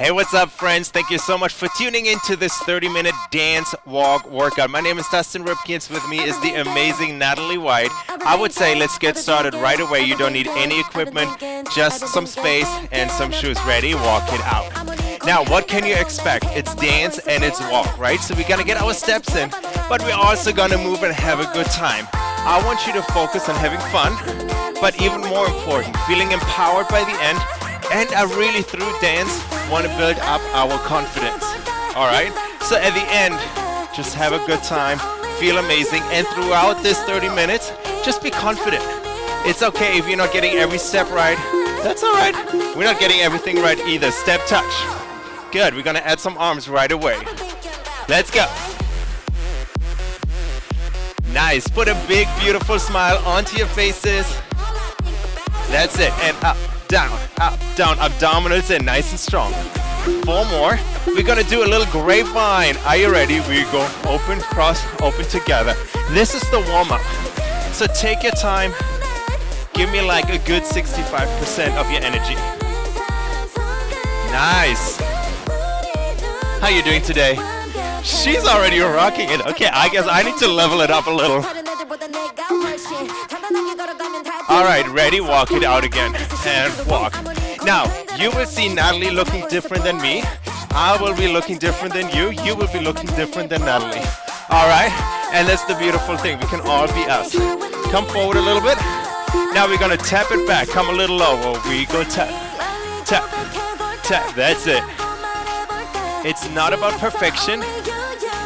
Hey, what's up, friends? Thank you so much for tuning into this 30 minute dance walk workout. My name is Dustin Ripkens. With me is the amazing Natalie White. I would say let's get started right away. You don't need any equipment, just some space and some shoes. Ready? Walk it out. Now, what can you expect? It's dance and it's walk, right? So we're gonna get our steps in, but we're also gonna move and have a good time. I want you to focus on having fun, but even more important, feeling empowered by the end and I really, through dance, want to build up our confidence. All right? So at the end, just have a good time, feel amazing, and throughout this 30 minutes, just be confident. It's okay if you're not getting every step right. That's all right. We're not getting everything right either. Step touch. Good. We're to add some arms right away. Let's go. Nice. Put a big, beautiful smile onto your faces. That's it. And up down, up, down, abdominals in, nice and strong. Four more. We're gonna do a little grapevine. Are you ready? We go open, cross, open together. This is the warm up. So take your time. Give me like a good 65% of your energy. Nice. How you doing today? She's already rocking it. Okay, I guess I need to level it up a little. All right, ready? Walk it out again and walk. Now, you will see Natalie looking different than me. I will be looking different than you. You will be looking different than Natalie. All right? And that's the beautiful thing. We can all be us. Come forward a little bit. Now we're going to tap it back. Come a little lower. We go tap, tap, tap. That's it. It's not about perfection.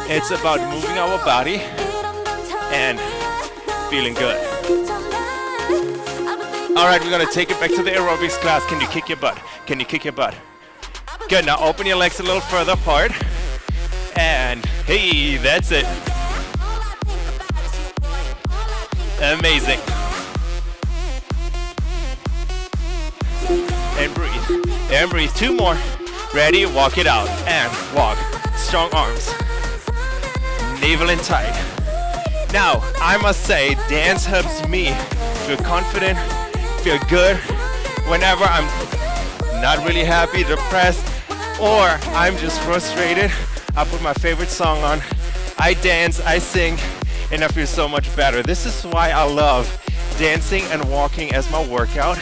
It's about moving our body and feeling good. All right, we're gonna take it back to the aerobics class. Can you kick your butt? Can you kick your butt? Good, now open your legs a little further apart. And hey, that's it. Amazing. And breathe. And breathe. Two more. Ready? Walk it out. And walk. Strong arms. Navel in tight. Now, I must say, dance helps me feel confident, feel good whenever I'm not really happy, depressed, or I'm just frustrated. I put my favorite song on, I dance, I sing, and I feel so much better. This is why I love dancing and walking as my workout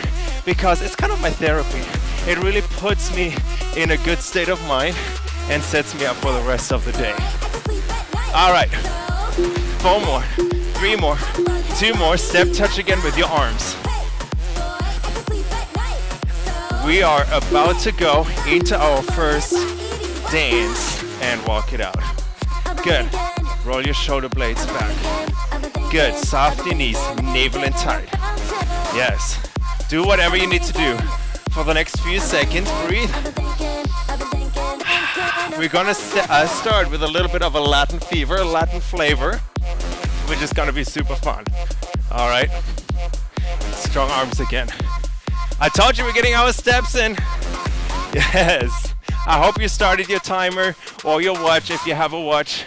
because it's kind of my therapy. It really puts me in a good state of mind and sets me up for the rest of the day. All right, four more, three more, two more. Step touch again with your arms. We are about to go into our first dance and walk it out. Good. Roll your shoulder blades back. Good. Soft your knees, navel in tight. Yes. Do whatever you need to do. For the next few seconds, breathe. We're gonna st uh, start with a little bit of a Latin fever, Latin flavor, which is gonna be super fun. All right. Strong arms again. I told you we're getting our steps in. Yes. I hope you started your timer or your watch if you have a watch.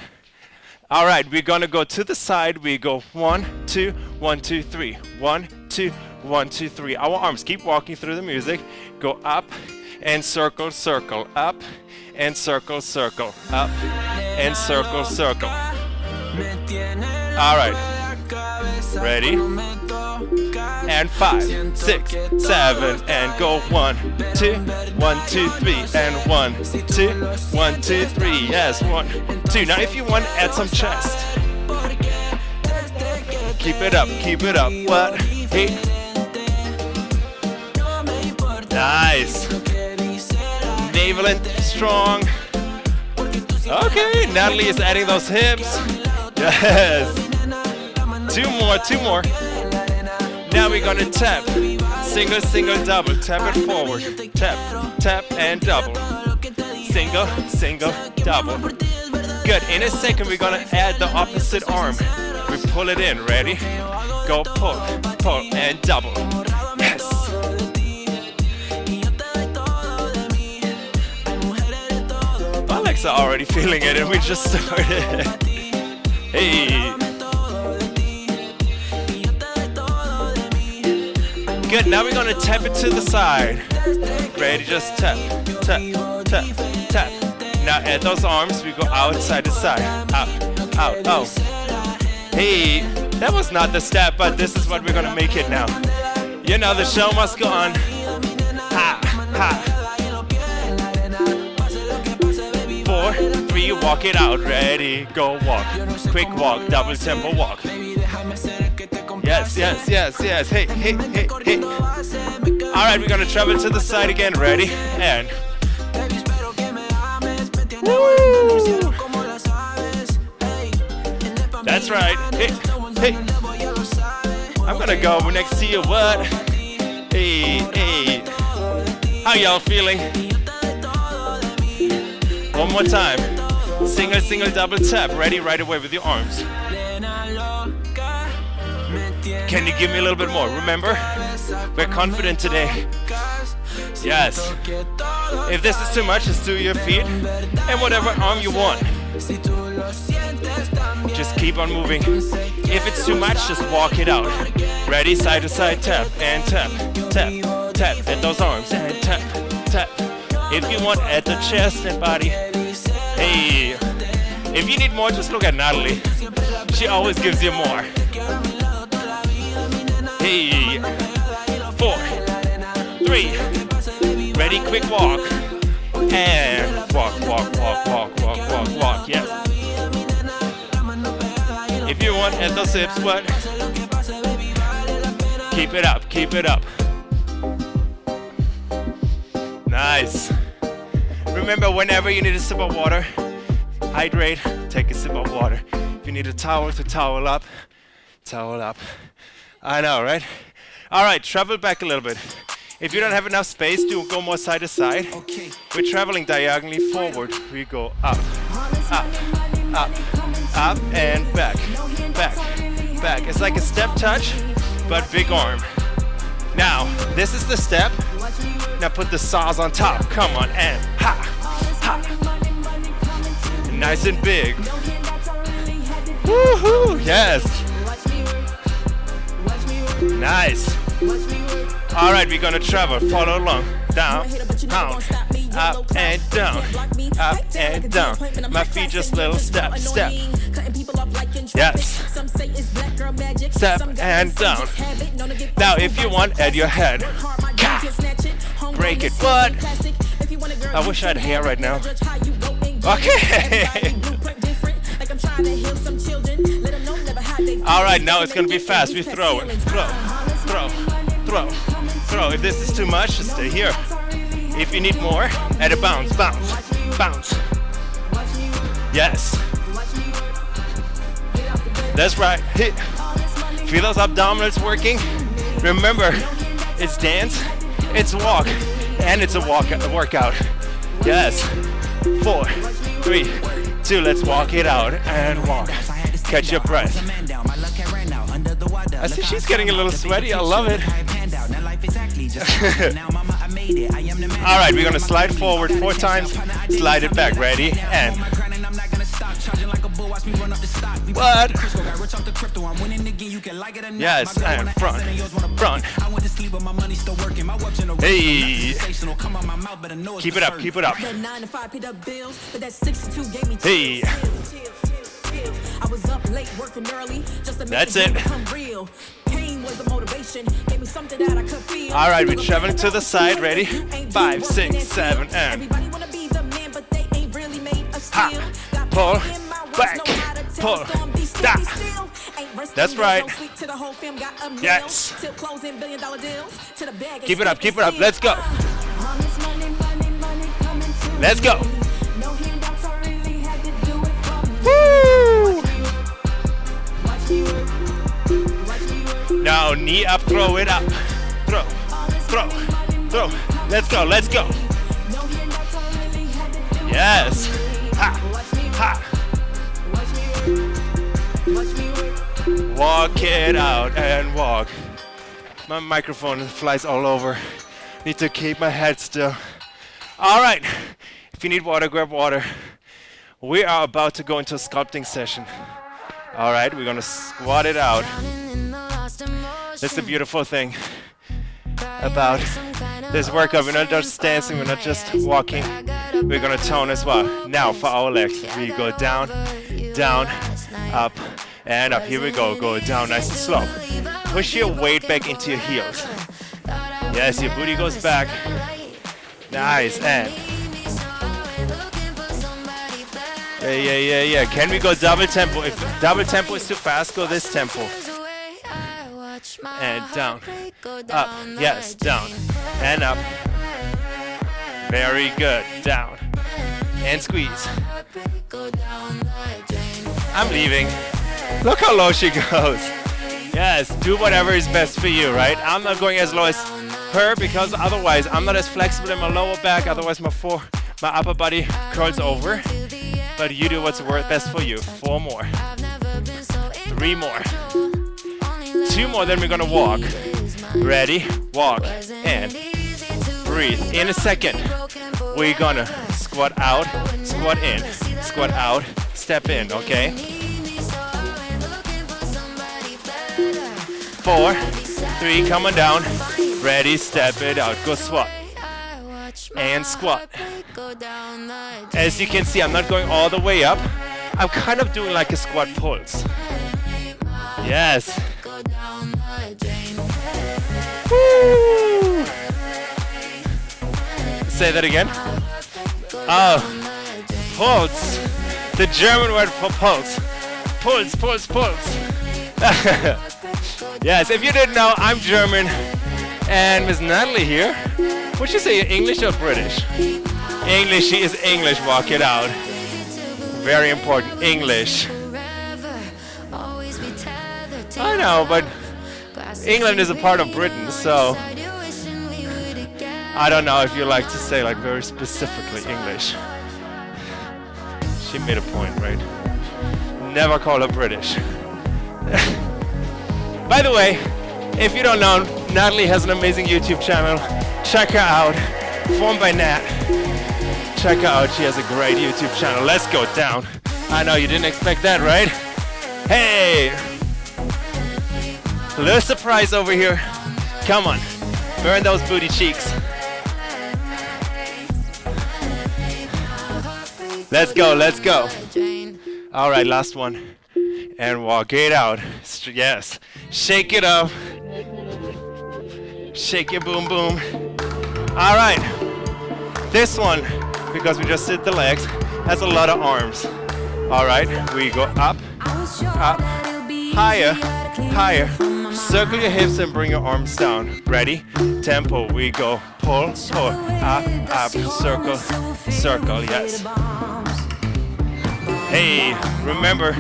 All right, we're gonna go to the side. We go one, two, one, two, three. One, two, one, two, three. Our arms keep walking through the music. Go up and circle, circle, up and circle, circle, up and circle, circle. All right. Ready? and five, six, seven, and go one, two, one, two, three, and one, two, one, two, three. Yes, one, two. Now, if you want, add some chest. Keep it up, keep it up. What? Hey. Nice. Strong. Okay, Natalie is adding those hips. Yes. Two more, two more. Now we're gonna tap. Single, single, double. Tap it forward. Tap, tap, and double. Single, single, double. Good. In a second, we're gonna add the opposite arm. We pull it in. Ready? Go pull, pull, and double. Are already feeling it, and we just started. hey. Good, now we're gonna tap it to the side. Ready, just tap, tap, tap, tap. Now add those arms, we go outside to side. Out, out, out. Hey, that was not the step, but this is what we're gonna make it now. You know, the show must go on. Ha, ha. Three, walk it out. Ready, go walk. Quick walk, double tempo walk. Yes, yes, yes, yes. Hey, hey, hey, hey. All right, we're gonna travel to the side again. Ready? And. Woo! That's right. Hey, hey. I'm gonna go next to you. What? Hey, hey. How y'all feeling? One more time. Single, single, double tap. Ready right away with your arms. Can you give me a little bit more? Remember, we're confident today. Yes. If this is too much, just do your feet and whatever arm you want. Just keep on moving. If it's too much, just walk it out. Ready? Side to side tap and tap, tap, tap. At those arms and tap, tap. If you want, at the chest and body. If you need more, just look at Natalie. She always gives you more. Hey. Four. Three. Ready? Quick walk. And walk, walk, walk, walk, walk, walk, walk. Yes. If you want at the hips, but keep it up, keep it up. Nice. Remember, whenever you need a sip of water, hydrate, take a sip of water. If you need a towel to towel up, towel up. I know, right? All right, travel back a little bit. If you don't have enough space, do go more side to side. okay. We're traveling diagonally forward. We go up, up, up, up, and back, back, back. It's like a step touch, but big arm. Now, this is the step. Now put the saws on top. Come on, and ha, ha. Nice and big. Woohoo! Yes. Nice. All right, we're gonna travel. Follow along. Down, down, up and down, up and down. My feet just little step, step. Yes. Step and down. Now, if you want, add your head. Break it. What? I wish I had hair right now. Okay. All right, now it's gonna be fast. We throw it. Throw, throw, throw, throw. If this is too much, stay here. If you need more, add a bounce, bounce, bounce. Yes. That's right. Hit. Feel those abdominals working. Remember, it's dance, it's walk, and it's a walk a workout. Yes. Four, three, two. Let's walk it out and walk. Catch your breath. I see she's getting a little sweaty. I love it. All right, we're gonna slide forward four times, slide it back. Ready? And what? Yes, and front, front. Hey. Keep it up, keep it up. Hey. I was up late working early just to That's it. Real. Pain was the motivation. Gave me something that I could feel. All right, we're traveling to the side. Ready? Five, six, seven, eh. and. Ha. Pull. Back. Pull. Da. That's right. Yes. Keep it up, keep it up. Let's go. Let's go. Woo! Now knee up, throw it up. Throw, throw, throw. Let's go, let's go. Yes. Ha, ha. Walk it out and walk. My microphone flies all over. Need to keep my head still. All right. If you need water, grab water. We are about to go into a sculpting session. All right, we're gonna squat it out. That's the beautiful thing. about this workout. We're not just dancing, we're not just walking. We're gonna tone as well. Now for our legs, we go down, down, up, and up. Here we go. Go down nice and slow. Push your weight back into your heels. Yes, your booty goes back. Nice, and yeah, yeah, yeah, yeah. Can we go double tempo? If double tempo is too fast, go this tempo. And down, up, yes, down, and up. Very good, down, and squeeze. I'm leaving. Look how low she goes. Yes, do whatever is best for you, right? I'm not going as low as her because otherwise I'm not as flexible in my lower back, otherwise my my upper body curls over. But you do what's best for you. Four more. Three more. Two more, then we're gonna walk. Ready? Walk. And breathe. In a second, we're gonna squat out, squat in, squat out, step in, okay? Four, three, come on down. Ready, step it out. Go squat. And squat. As you can see, I'm not going all the way up. I'm kind of doing like a squat pulse. Yes. Woo. Say that again. Oh, pulse. The German word for pulse. Pulse, pulse, pulse. yes, if you didn't know, I'm German. And Miss Natalie here. Would you say English or British? English, she is English, walk it out. Very important, English. I know, but England is a part of Britain, so I don't know if you like to say like very specifically English. She made a point, right? Never call her British. By the way, if you don't know, Natalie has an amazing YouTube channel. Check her out. Formed by Nat. Check her out. She has a great YouTube channel. Let's go down. I know you didn't expect that, right? Hey! Little surprise over here. Come on. Burn those booty cheeks. Let's go, let's go. All right, last one. And walk it out. Yes. Shake it up. Shake your boom boom. All right. This one, because we just did the legs, has a lot of arms. All right, we go up, up, higher, higher. Circle your hips and bring your arms down. Ready? Tempo. We go pull, pull, up, up, circle, circle. Yes. Hey, remember,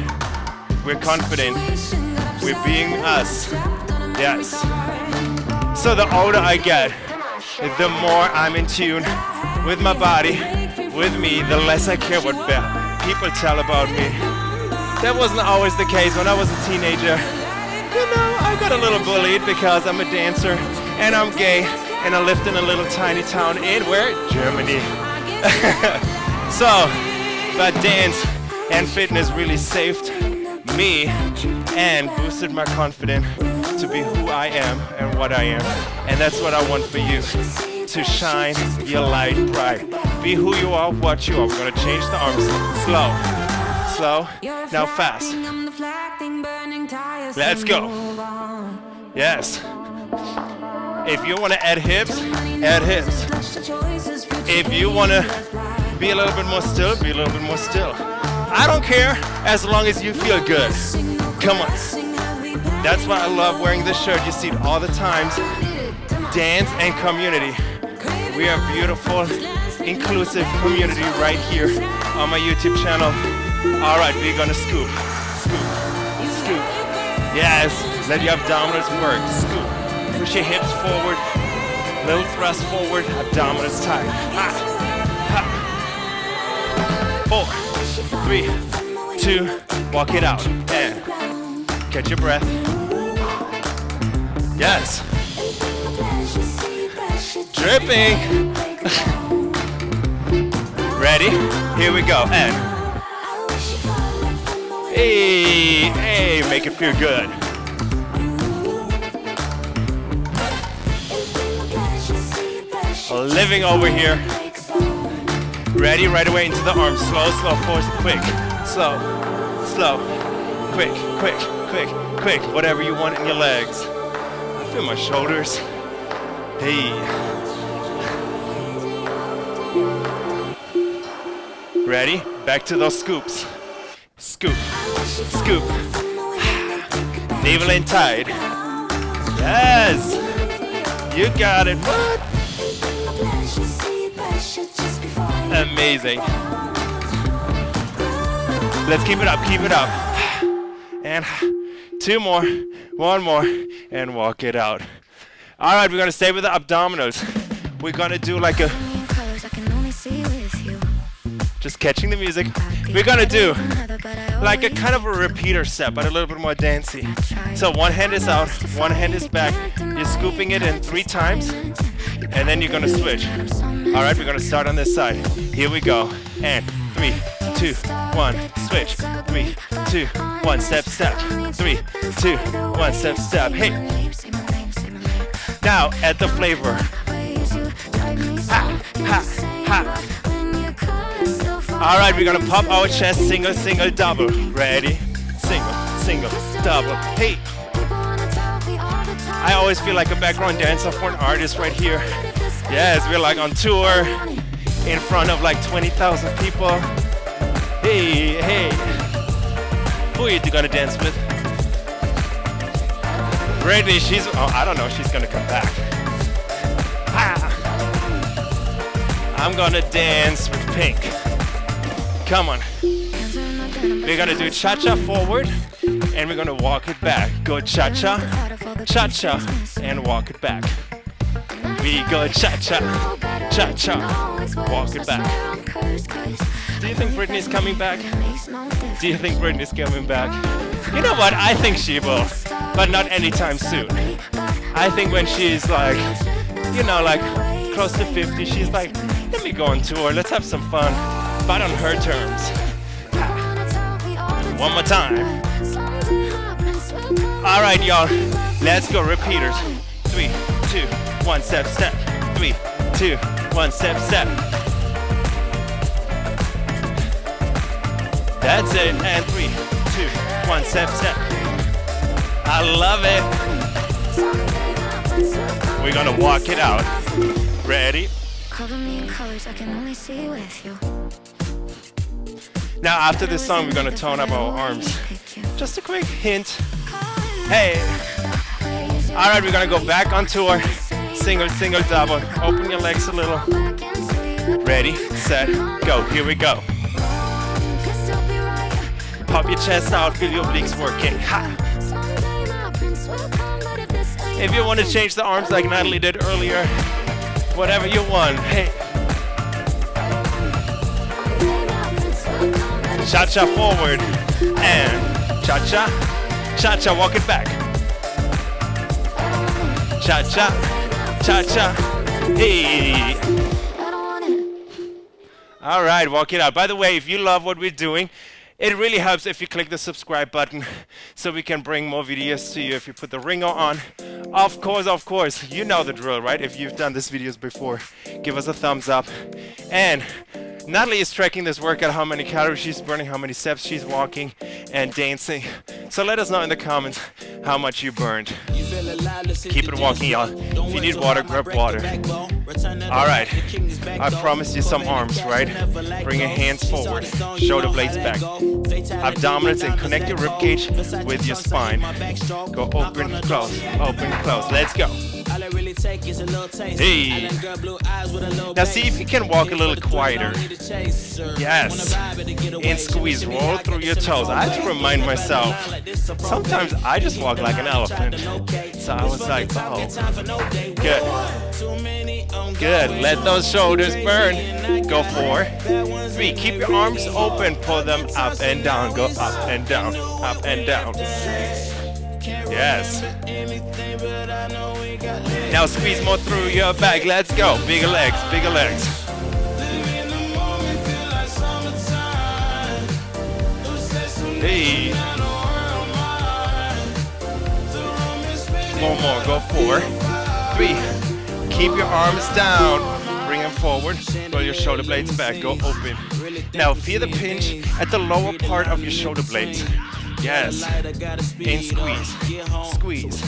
we're confident. We're being us. Yes. So the older I get, the more I'm in tune with my body, with me, the less I care what people tell about me. That wasn't always the case when I was a teenager. You know, I got a little bullied because I'm a dancer and I'm gay and I lived in a little tiny town in where? Germany. so, but dance and fitness really saved me and boosted my confidence to be who I am and what I am. And that's what I want for you. To shine your light bright. Be who you are, what you are. We're gonna change the arms. Slow. Slow. Now fast. Let's go. Yes. If you wanna add hips, add hips. If you wanna be a little bit more still, be a little bit more still. I don't care as long as you feel good. Come on. That's why I love wearing this shirt. You see it all the times. Dance and community. We are beautiful, inclusive community right here on my YouTube channel. All right, we're gonna scoop, scoop, scoop. Yes, let your abdominals work. Scoop. Push your hips forward. Little thrust forward. Abdominals tight. Ha, ha. Four, three, two. Walk it out. And catch your breath. Yes. Dripping. Ready? Here we go. And hey, hey, make it feel good. living over here. Ready, right away into the arms. Slow, slow, force, quick. Slow, slow, quick, quick, quick, quick. Whatever you want in your legs. I feel my shoulders. Hey. Ready? Back to those scoops. Scoop, scoop. Navel in tight. Yes! You got it. What? Amazing. Let's keep it up, keep it up. And two more, one more, and walk it out. All right, we're gonna stay with the abdominals. We're gonna do like a, just catching the music. We're gonna do like a kind of a repeater step, but a little bit more dancey. So one hand is out, one hand is back. You're scooping it in three times, and then you're gonna switch. All right, we're gonna start on this side. Here we go. And three, two, one, switch. Three, two, one, step, step. Three, two, one, step, step. Hey. Now add the flavor. Ha, ha, ha. All right, we're gonna pop our chest, single, single, double. Ready? Single, single, double. Hey. I always feel like a background dancer for an artist right here. Yes, we're like on tour in front of like 20,000 people. Hey, hey. Who are you gonna dance with? Britney, she's, oh, I don't know, she's gonna come back. Ah. I'm gonna dance with Pink. Come on. We're gonna do cha-cha forward and we're gonna walk it back. Go cha-cha, cha-cha, and walk it back. We go cha-cha, cha-cha, walk it back. Do you think Britney's coming back? Do you think Britney's coming back? You know what? I think she will, but not anytime soon. I think when she's like, you know, like close to 50, she's like, let me go on tour, let's have some fun, but on her terms. One more time. All right, y'all. Let's go. Repeaters. Three, two, one, step, step. Three, two, one, step, step. That's it. And three, two, one, step, step. I love it. We're gonna walk it out. Ready? Cover me in colors I can only see with you. Now, after this song, we're gonna tone up our arms. Just a quick hint. Hey. All right, we're gonna go back on tour. Single, single, double. Open your legs a little. Ready, set, go. Here we go. Pop your chest out, feel your obliques working. Ha. If you want to change the arms like Natalie did earlier, whatever you want. Hey. Cha-cha forward and cha-cha, cha-cha, walk it back. Cha-cha, cha-cha, hey. All right, walk it out. By the way, if you love what we're doing, it really helps if you click the subscribe button so we can bring more videos to you if you put the ringer on. Of course, of course, you know the drill, right? If you've done these videos before, give us a thumbs up. And Natalie is tracking this workout, how many calories she's burning, how many steps she's walking and dancing. So let us know in the comments how much you burned. Keep it walking, y'all. If you need water, grab water. All right, I promised you some arms, right? Bring your hands forward, shoulder blades back. Abdominals and connect your rib cage with your spine. Go open, close, open, close. Let's go. Hey. Now see if you can walk a little quieter. Yes. And squeeze, roll through your toes. I have to remind myself. Sometimes I just walk like an elephant. So I was like, oh, good. Good. Let those shoulders burn. Go four, three. Keep your arms open. Pull them up and down. Go up and down, up and down. Yes. Now squeeze more through your back. Let's go. Bigger legs, bigger legs. Hey. One more. Go four, three. Keep your arms down. bring them forward. Roll your shoulder blades back. Go open. Now feel the pinch at the lower part of your shoulder blades. Yes. And squeeze. Squeeze.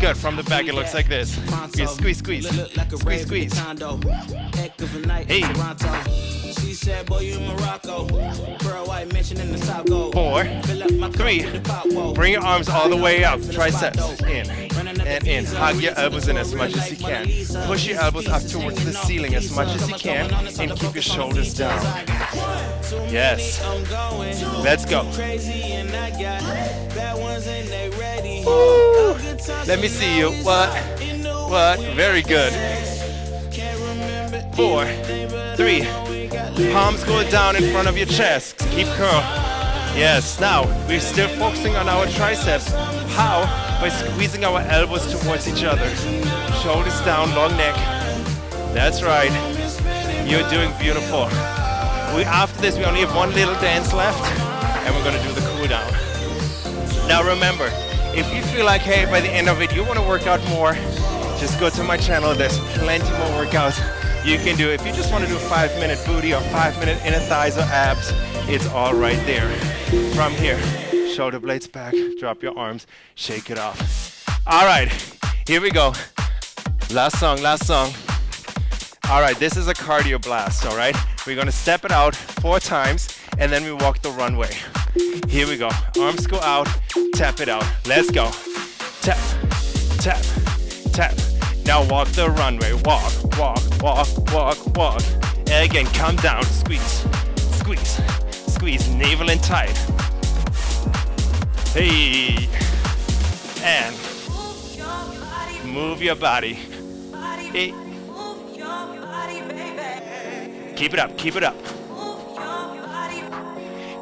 Good. From the back, it looks like this. Squeeze, squeeze, squeeze. Squeeze, squeeze. Hey. Four, three, bring your arms all the way up, triceps in and in. Hug your elbows in as much as you can. Push your elbows up towards the ceiling as much as you can and keep your shoulders down. Yes. Let's go. Let me see you. What? What? Very good. Four, three, palms go down in front of your chest. Keep curl. Yes, now we're still focusing on our triceps. How? By squeezing our elbows towards each other. Shoulders down, long neck. That's right. You're doing beautiful. We, after this, we only have one little dance left, and we're gonna do the cool down. Now remember, if you feel like, hey, by the end of it, you wanna work out more, just go to my channel. There's plenty more workouts you can do. If you just wanna do a five minute booty or five minute inner thighs or abs, it's all right there. From here, shoulder blades back, drop your arms, shake it off. All right, here we go. Last song, last song. All right, this is a cardio blast, all right? We're gonna step it out four times and then we walk the runway. Here we go. Arms go out, tap it out. Let's go. Tap, tap, tap. Now walk the runway. Walk, walk, walk, walk, walk. And again, come down, squeeze, squeeze, squeeze, navel in tight. Hey, and move your body. Hey. Keep it up, keep it up.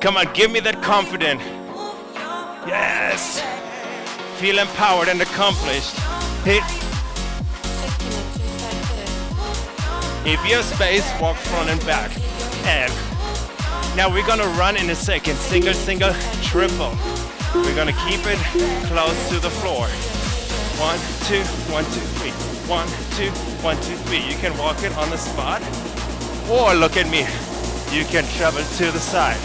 Come on, give me that confidence. Yes. Feel empowered and accomplished. Hit. If you have space, walk front and back. And now we're gonna run in a second. Single, single, triple. We're gonna keep it close to the floor. One, two, one, two, three. One, two, one, two, three. You can walk it on the spot. Or look at me. You can travel to the side.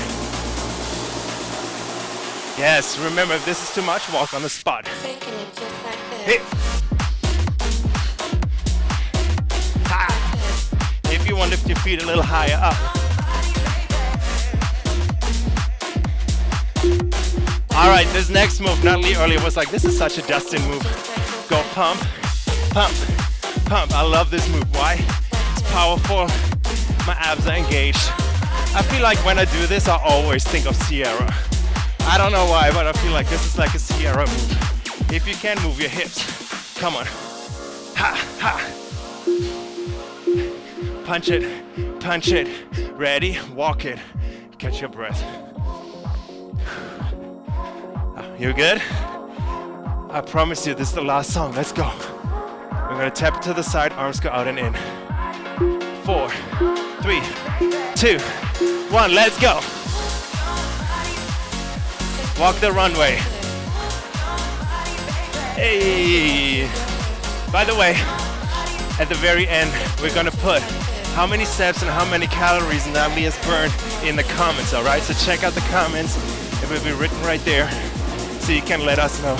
Yes, remember if this is too much, walk on the spot. Ha. If you want to lift your feet a little higher up. All right, this next move, Natalie earlier was like, this is such a Dustin move. Go pump, pump, pump. I love this move. Why? It's powerful. My abs are engaged. I feel like when I do this, I always think of Ciara. I don't know why, but I feel like this is like a Ciara move. If you can move your hips, come on. Ha, ha. Punch it, punch it. Ready? Walk it. Catch your breath. You good? I promise you, this is the last song. Let's go. We're gonna tap to the side, arms go out and in. Four, three, two, one. Let's go. Walk the runway. Hey. By the way, at the very end, we're gonna put how many steps and how many calories Natalie has burned in the comments, all right? So check out the comments. It will be written right there so you can let us know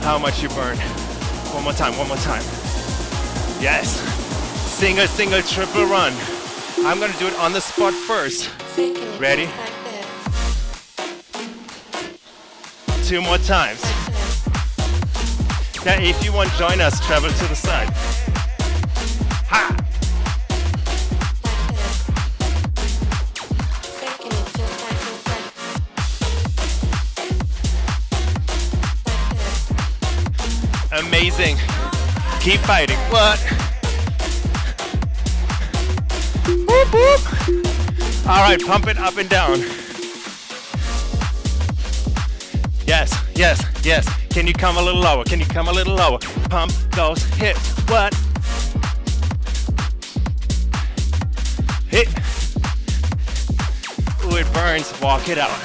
how much you burned. One more time, one more time. Yes. Single, single, triple run. I'm gonna do it on the spot first. Ready? Two more times. Now if you want join us, travel to the side. Ha! Amazing. Keep fighting. What? Whoop, whoop. All right, pump it up and down. Yes, yes, yes. Can you come a little lower? Can you come a little lower? Pump those hips. What? Hit. Ooh, it burns. Walk it out.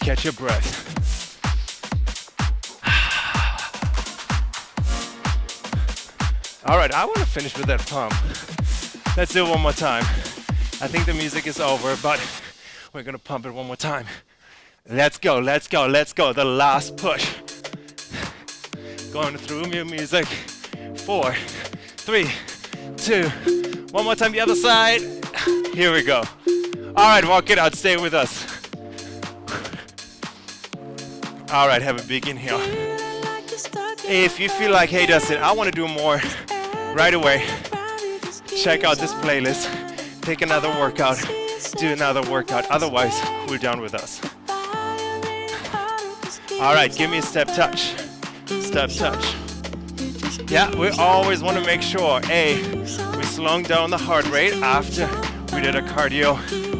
Catch your breath. All right, I want to finish with that pump. Let's do it one more time. I think the music is over, but we're gonna pump it one more time. Let's go, let's go, let's go. The last push. Going through your music. Four, three, two. One more time, the other side. Here we go. All right, walk it out, stay with us. All right, have a big inhale. If you feel like, hey Dustin, I want to do more right away, check out this playlist, Take another workout, do another workout. Otherwise, we're done with us. All right, give me a step touch. Step touch. Yeah, we always want to make sure, A, we slowing down the heart rate after we did a cardio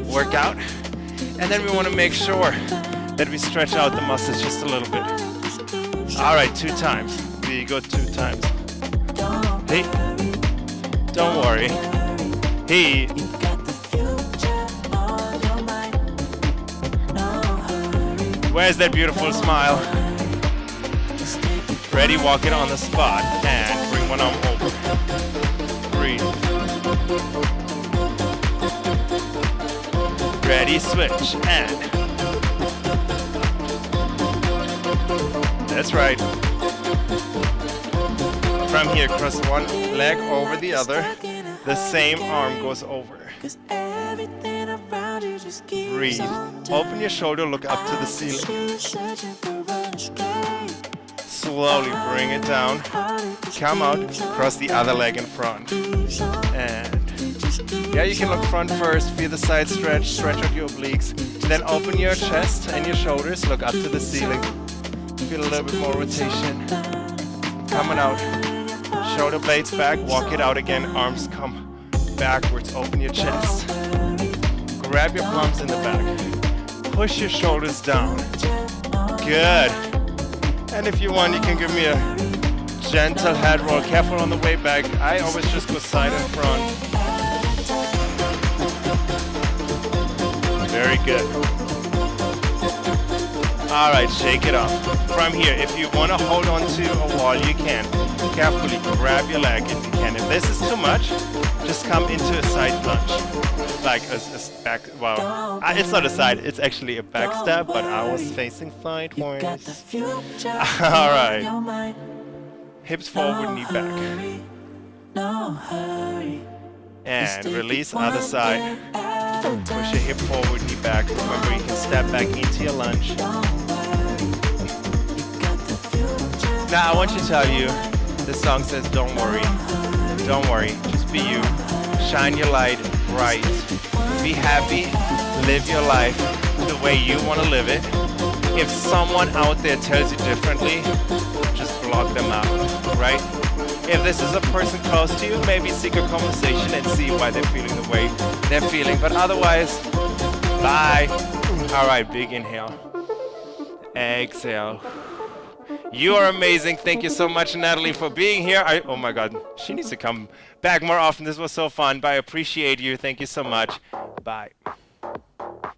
workout. And then we want to make sure that we stretch out the muscles just a little bit. All right, two times. We go two times. Don't worry. Hey, where's that beautiful smile? Ready, walk it on the spot. And bring one arm over. Breathe. Ready, switch, and. That's right. From here, cross one leg over the other. The same arm goes over. Breathe. Open your shoulder, look up to the ceiling. Slowly bring it down. Come out, cross the other leg in front. And yeah, you can look front first, feel the side stretch, stretch out your obliques. Then open your chest and your shoulders, look up to the ceiling. Feel a little bit more rotation. Coming out. Shoulder blades back, walk it out again, arms come backwards, open your chest. Grab your palms in the back. Push your shoulders down. Good. And if you want, you can give me a gentle head roll. Careful on the way back. I always just go side and front. Very good. All right, shake it up. From here, if you want to hold on to a wall, you can. Carefully grab your leg if you can. If this is too much, just come into a side lunge. Like a, a back, well, uh, it's not a side, it's actually a back step, but I was facing sideways. All right. Hips forward, knee back. And release other side. Push your hip forward, knee back. Remember, you can step back into your lunge. Now, I want to tell you, this song says, don't worry. Don't worry, just be you. Shine your light bright. Be happy, live your life the way you want to live it. If someone out there tells you differently, just block them out, right? If this is a person close to you, maybe seek a conversation and see why they're feeling the way they're feeling. But otherwise, bye. All right, big inhale. Exhale. You are amazing. Thank you so much, Natalie, for being here. I, oh my God, she needs to come back more often. This was so fun. But I appreciate you. Thank you so much. Bye.